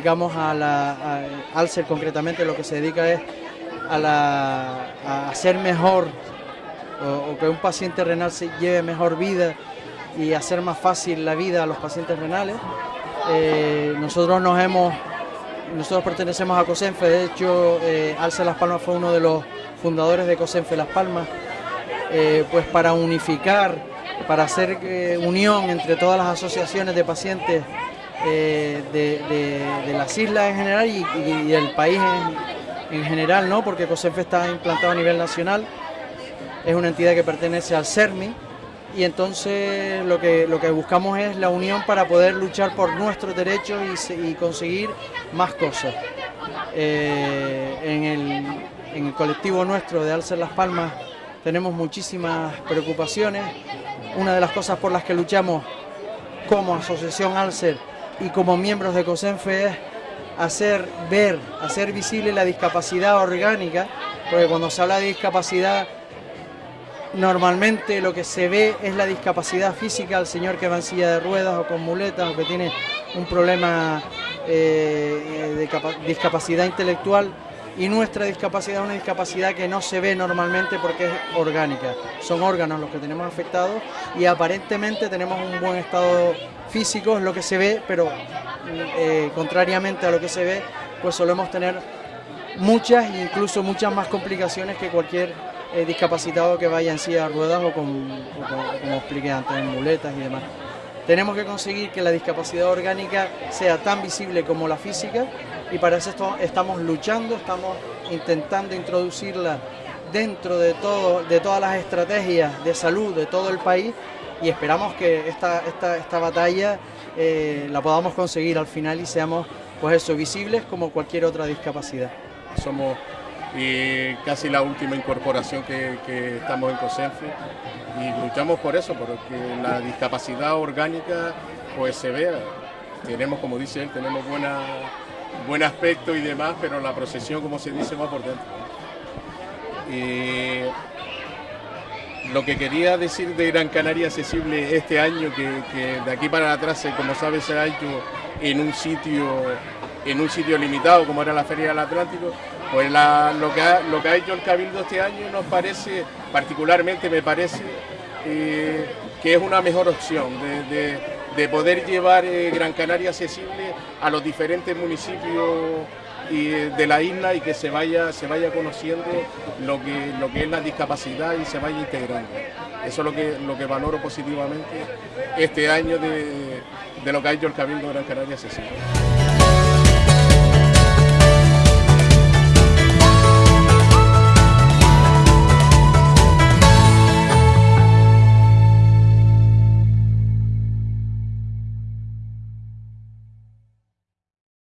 dedicamos a la... Alcer concretamente lo que se dedica es a, la, a hacer mejor o, que un paciente renal se lleve mejor vida y hacer más fácil la vida a los pacientes renales. Eh, nosotros nos hemos, nosotros pertenecemos a COSENFE, de hecho eh, Alce Las Palmas fue uno de los fundadores de COSENFE Las Palmas, eh, pues para unificar, para hacer eh, unión entre todas las asociaciones de pacientes de, las islas en general y, del país en, general, ¿no? porque COSENFE está implantado a nivel nacional, es una entidad que pertenece al CERMI, y entonces lo que, lo que buscamos es la unión para poder luchar por nuestros derechos y, conseguir más cosas. Eh, en, el, colectivo nuestro de Alcer Las Palmas tenemos muchísimas preocupaciones. Una de las cosas por las que luchamos como Asociación Alcer y como miembros de COSENFE hacer ver, hacer visible la discapacidad orgánica, porque cuando se habla de discapacidad Normalmente lo que se ve es la discapacidad física, el señor que va en silla de ruedas o con muletas o que tiene un problema eh, de discapacidad intelectual y nuestra discapacidad es una discapacidad que no se ve normalmente porque es orgánica. Son órganos los que tenemos afectados y aparentemente tenemos un buen estado físico, es lo que se ve, pero eh, contrariamente a lo que se ve, pues solemos tener muchas, incluso muchas más complicaciones que cualquier eh, discapacitado que vaya en silla de ruedas o, con, como expliqué antes, en muletas y demás. Tenemos que conseguir que la discapacidad orgánica sea tan visible como la física y para eso estamos luchando, estamos intentando introducirla dentro de, todas las estrategias de salud de todo el país y esperamos que esta, batalla eh, la podamos conseguir al final y seamos pues visibles como cualquier otra discapacidad. Somos y casi la última incorporación que, estamos en COSENFE y luchamos por eso, porque la discapacidad orgánica pues se vea. Tenemos, como dice él, tenemos buena, buen aspecto y demás, pero la procesión, como se dice, va por dentro. Y lo que quería decir de Gran Canaria Accesible este año, que, de aquí para atrás, como sabes, se ha hecho en un sitio en un sitio limitado como era la Feria del Atlántico, pues lo, que ha, hecho el Cabildo este año nos parece, particularmente me parece, eh, que es una mejor opción de, poder llevar eh, Gran Canaria accesible a los diferentes municipios eh, de la isla y que se vaya, se vaya conociendo lo que, es la discapacidad y se vaya integrando. Eso es lo que, lo que valoro positivamente este año de, de lo que ha hecho el Cabildo Gran Canaria accesible.